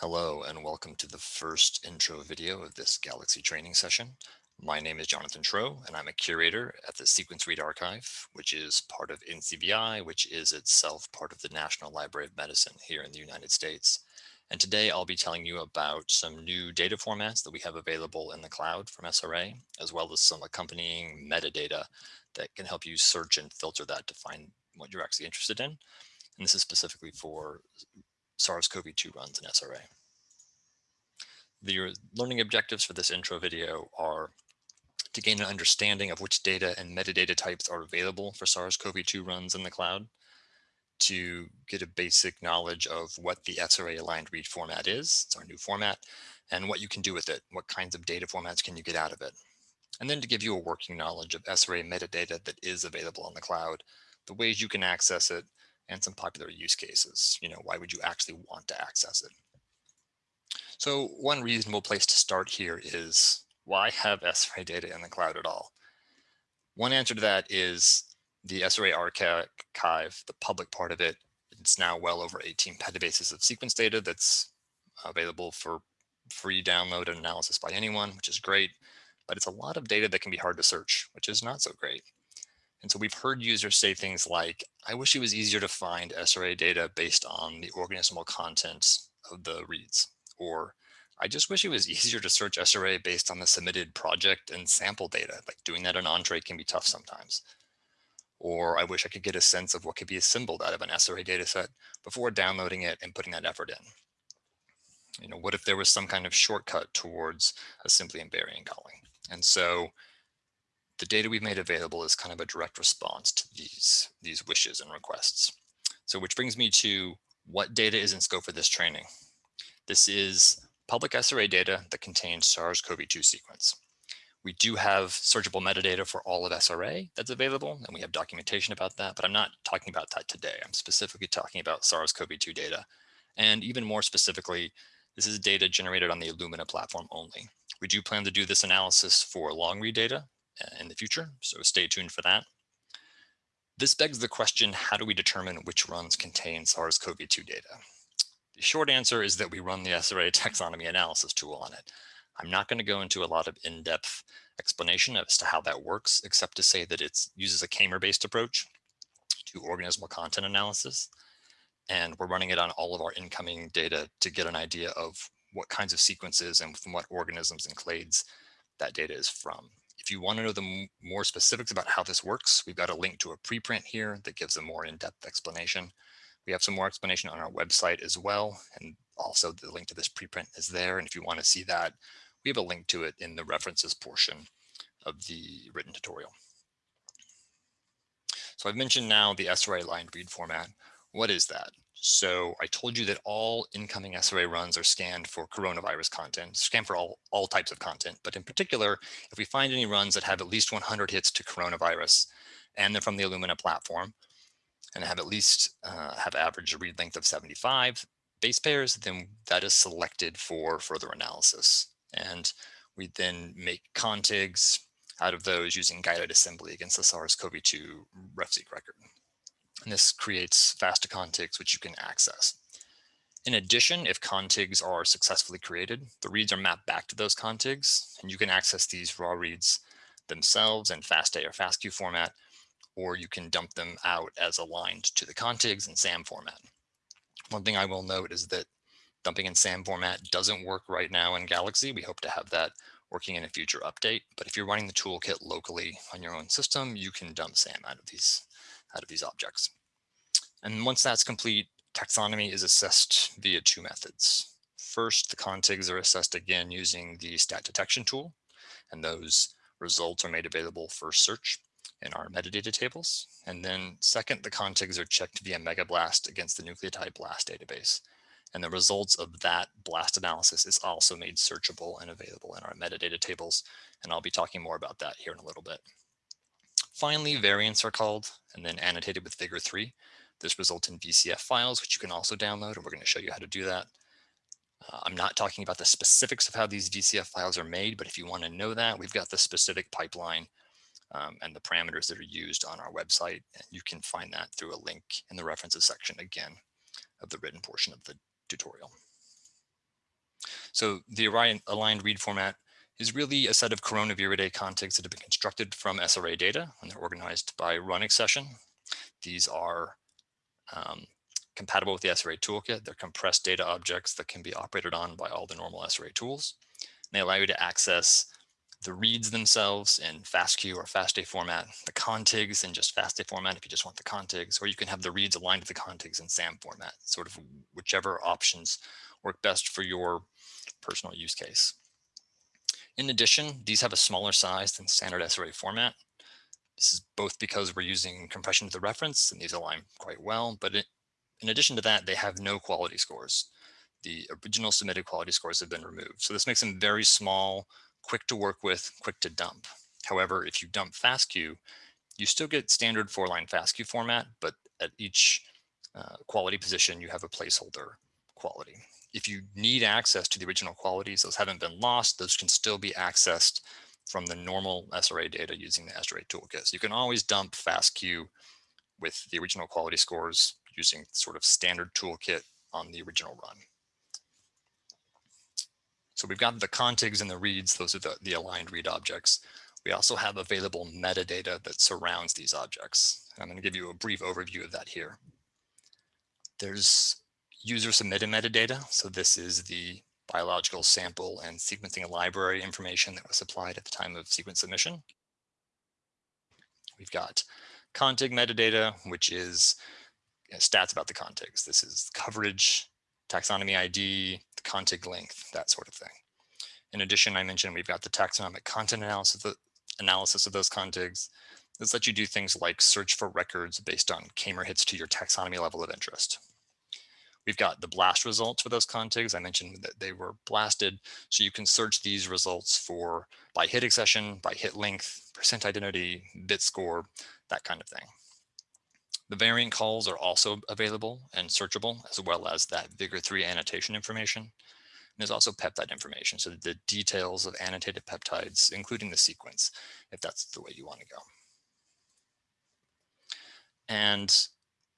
Hello and welcome to the first intro video of this Galaxy training session. My name is Jonathan Trow and I'm a curator at the Sequence Read Archive, which is part of NCBI, which is itself part of the National Library of Medicine here in the United States. And today I'll be telling you about some new data formats that we have available in the cloud from SRA, as well as some accompanying metadata that can help you search and filter that to find what you're actually interested in. And this is specifically for SARS-CoV-2 runs in SRA. The uh, learning objectives for this intro video are to gain an understanding of which data and metadata types are available for SARS-CoV-2 runs in the cloud, to get a basic knowledge of what the SRA aligned read format is, it's our new format, and what you can do with it, what kinds of data formats can you get out of it. And then to give you a working knowledge of SRA metadata that is available on the cloud, the ways you can access it, and some popular use cases. You know, why would you actually want to access it? So one reasonable place to start here is why have SRA data in the cloud at all? One answer to that is the SRA archive, the public part of it, it's now well over 18 petabases of sequence data that's available for free download and analysis by anyone, which is great, but it's a lot of data that can be hard to search, which is not so great. And so we've heard users say things like, I wish it was easier to find SRA data based on the organismal contents of the reads, or I just wish it was easier to search SRA based on the submitted project and sample data, like doing that in Entrez can be tough sometimes. Or I wish I could get a sense of what could be assembled out of an SRA dataset before downloading it and putting that effort in. You know, what if there was some kind of shortcut towards assembly and variant calling? And so the data we've made available is kind of a direct response to these, these wishes and requests. So which brings me to what data is in scope for this training. This is public SRA data that contains SARS-CoV-2 sequence. We do have searchable metadata for all of SRA that's available, and we have documentation about that, but I'm not talking about that today. I'm specifically talking about SARS-CoV-2 data. And even more specifically, this is data generated on the Illumina platform only. We do plan to do this analysis for long read data in the future, so stay tuned for that. This begs the question, how do we determine which runs contain SARS-CoV-2 data? The short answer is that we run the SRA taxonomy analysis tool on it. I'm not going to go into a lot of in-depth explanation as to how that works, except to say that it uses a k-mer-based approach to organismal content analysis. And we're running it on all of our incoming data to get an idea of what kinds of sequences and from what organisms and clades that data is from. If you want to know the more specifics about how this works, we've got a link to a preprint here that gives a more in-depth explanation. We have some more explanation on our website as well. And also the link to this preprint is there. And if you want to see that, we have a link to it in the references portion of the written tutorial. So I've mentioned now the SRA aligned read format. What is that? So I told you that all incoming SRA runs are scanned for coronavirus content, scanned for all, all types of content. But in particular, if we find any runs that have at least 100 hits to coronavirus and they're from the Illumina platform and have at least uh, have average read length of 75 base pairs, then that is selected for further analysis. And we then make contigs out of those using guided assembly against the SARS-CoV-2 RefSeq record. And this creates FASTA contigs, which you can access. In addition, if contigs are successfully created, the reads are mapped back to those contigs, and you can access these raw reads themselves in FASTA or FASTQ format, or you can dump them out as aligned to the contigs in SAM format. One thing I will note is that dumping in SAM format doesn't work right now in Galaxy. We hope to have that working in a future update. But if you're running the toolkit locally on your own system, you can dump SAM out of these out of these objects. And once that's complete, taxonomy is assessed via two methods. First, the contigs are assessed again using the stat detection tool, and those results are made available for search in our metadata tables. And then second, the contigs are checked via MegaBlast against the nucleotide blast database. And the results of that blast analysis is also made searchable and available in our metadata tables. And I'll be talking more about that here in a little bit. Finally, variants are called and then annotated with Vigor3. This results in VCF files, which you can also download, and we're going to show you how to do that. Uh, I'm not talking about the specifics of how these VCF files are made, but if you want to know that, we've got the specific pipeline um, and the parameters that are used on our website. And you can find that through a link in the references section again of the written portion of the tutorial. So the aligned read format is really a set of coronaviridae contigs that have been constructed from SRA data and they're organized by run accession. These are um, compatible with the SRA toolkit. They're compressed data objects that can be operated on by all the normal SRA tools. And they allow you to access the reads themselves in FASTQ or FASTA format, the contigs in just FASTA format if you just want the contigs, or you can have the reads aligned to the contigs in SAM format, sort of whichever options work best for your personal use case. In addition, these have a smaller size than standard SRA format. This is both because we're using compression to the reference and these align quite well, but it, in addition to that, they have no quality scores. The original submitted quality scores have been removed. So this makes them very small, quick to work with, quick to dump. However, if you dump FASTQ, you still get standard four line FASTQ format, but at each uh, quality position, you have a placeholder quality. If you need access to the original qualities, those haven't been lost, those can still be accessed from the normal SRA data using the SRA toolkit. So you can always dump FASTQ with the original quality scores using sort of standard toolkit on the original run. So we've got the contigs and the reads, those are the, the aligned read objects. We also have available metadata that surrounds these objects. I'm going to give you a brief overview of that here. There's user submitted metadata. So this is the biological sample and sequencing library information that was supplied at the time of sequence submission. We've got contig metadata, which is stats about the contigs. This is coverage, taxonomy ID, the contig length, that sort of thing. In addition, I mentioned we've got the taxonomic content analysis of, the, analysis of those contigs. This lets you do things like search for records based on k-mer hits to your taxonomy level of interest. We've got the blast results for those contigs. I mentioned that they were blasted. So you can search these results for by hit accession, by hit length, percent identity, bit score, that kind of thing. The variant calls are also available and searchable, as well as that Vigor3 annotation information. And there's also peptide information, so the details of annotated peptides, including the sequence, if that's the way you want to go. And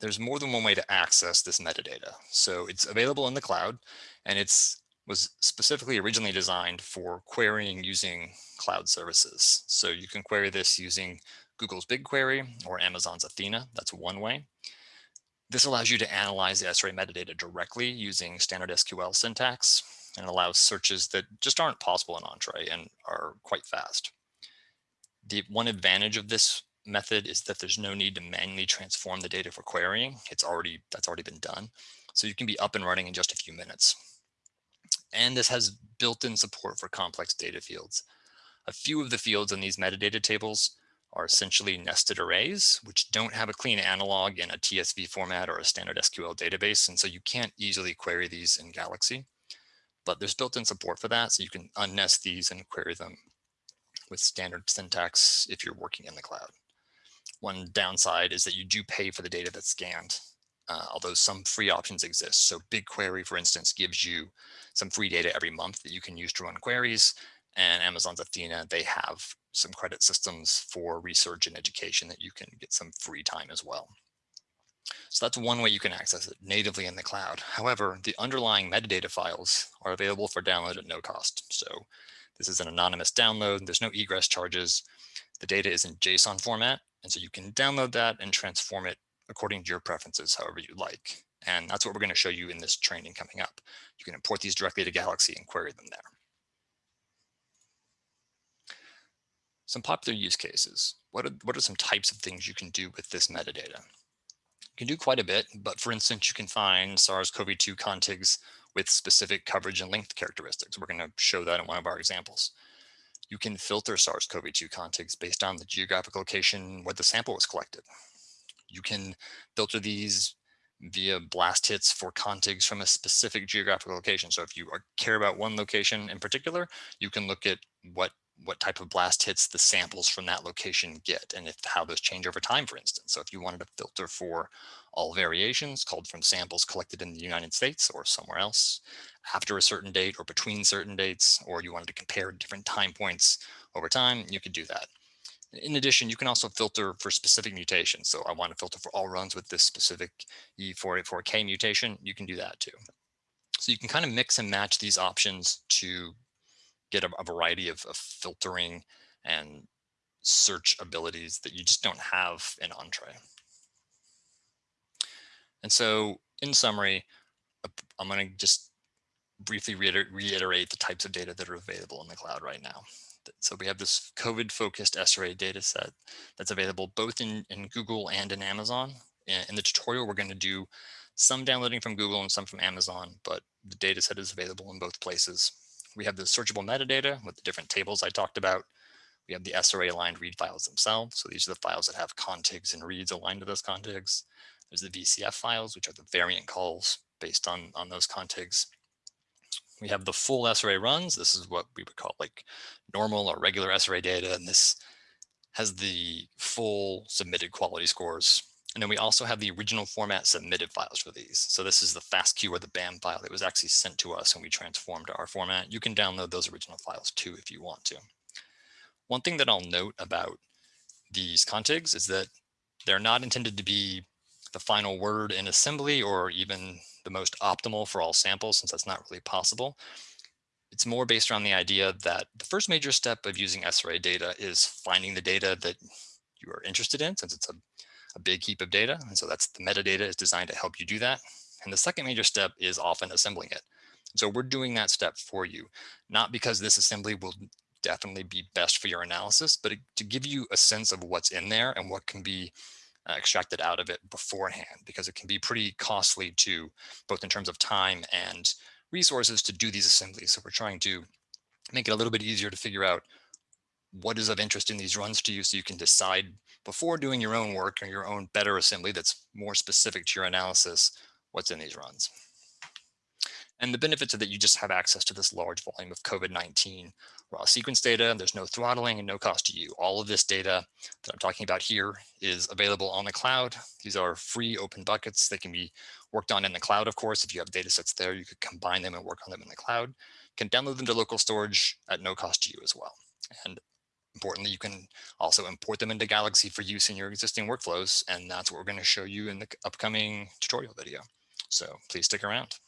there's more than one way to access this metadata. So it's available in the cloud, and it's was specifically originally designed for querying using cloud services. So you can query this using Google's BigQuery or Amazon's Athena. That's one way. This allows you to analyze the SRA metadata directly using standard SQL syntax and allows searches that just aren't possible in Entrez and are quite fast. The one advantage of this method is that there's no need to manually transform the data for querying. It's already that's already been done. So you can be up and running in just a few minutes. And this has built-in support for complex data fields. A few of the fields in these metadata tables are essentially nested arrays, which don't have a clean analog in a TSV format or a standard SQL database. And so you can't easily query these in Galaxy, but there's built-in support for that. So you can unnest these and query them with standard syntax if you're working in the cloud. One downside is that you do pay for the data that's scanned, uh, although some free options exist. So BigQuery, for instance, gives you some free data every month that you can use to run queries. And Amazon's Athena, they have some credit systems for research and education that you can get some free time as well. So that's one way you can access it natively in the cloud. However, the underlying metadata files are available for download at no cost. So this is an anonymous download. There's no egress charges. The data is in JSON format. And so you can download that and transform it according to your preferences, however you like. And that's what we're going to show you in this training coming up. You can import these directly to Galaxy and query them there. Some popular use cases. What are, what are some types of things you can do with this metadata? You can do quite a bit, but for instance, you can find SARS-CoV-2 contigs with specific coverage and length characteristics. We're going to show that in one of our examples. You can filter SARS-CoV-2 contigs based on the geographic location where the sample was collected. You can filter these via blast hits for contigs from a specific geographical location. So if you are, care about one location in particular, you can look at what what type of blast hits the samples from that location get and if how those change over time, for instance. So if you wanted to filter for all variations called from samples collected in the United States or somewhere else after a certain date or between certain dates, or you wanted to compare different time points over time, you could do that. In addition, you can also filter for specific mutations. So I want to filter for all runs with this specific E484K mutation. You can do that too. So you can kind of mix and match these options to get a, a variety of, of, filtering and search abilities that you just don't have in Entrez. And so in summary, uh, I'm going to just briefly reiterate the types of data that are available in the cloud right now. So we have this COVID focused SRA data set that's available both in, in Google and in Amazon. In the tutorial, we're going to do some downloading from Google and some from Amazon, but the data set is available in both places. We have the searchable metadata with the different tables I talked about. We have the SRA aligned read files themselves. So these are the files that have contigs and reads aligned to those contigs. There's the VCF files, which are the variant calls based on, on those contigs. We have the full SRA runs. This is what we would call like normal or regular SRA data. And this has the full submitted quality scores. And then we also have the original format submitted files for these. So this is the FASTQ or the BAM file that was actually sent to us and we transformed to our format. You can download those original files too if you want to. One thing that I'll note about these contigs is that they're not intended to be the final word in assembly or even the most optimal for all samples since that's not really possible. It's more based around the idea that the first major step of using SRA data is finding the data that you are interested in since it's a, a big heap of data. And so that's the metadata is designed to help you do that. And the second major step is often assembling it. So we're doing that step for you, not because this assembly will definitely be best for your analysis, but to give you a sense of what's in there and what can be uh, extracted out of it beforehand because it can be pretty costly to both in terms of time and resources to do these assemblies. So we're trying to make it a little bit easier to figure out what is of interest in these runs to you so you can decide before doing your own work or your own better assembly that's more specific to your analysis what's in these runs. And the benefits are that you just have access to this large volume of COVID-19 raw sequence data. And there's no throttling and no cost to you. All of this data that I'm talking about here is available on the cloud. These are free open buckets. They can be worked on in the cloud, of course. If you have data sets there, you could combine them and work on them in the cloud. You can download them to local storage at no cost to you as well. And importantly, you can also import them into Galaxy for use in your existing workflows. And that's what we're going to show you in the upcoming tutorial video. So please stick around.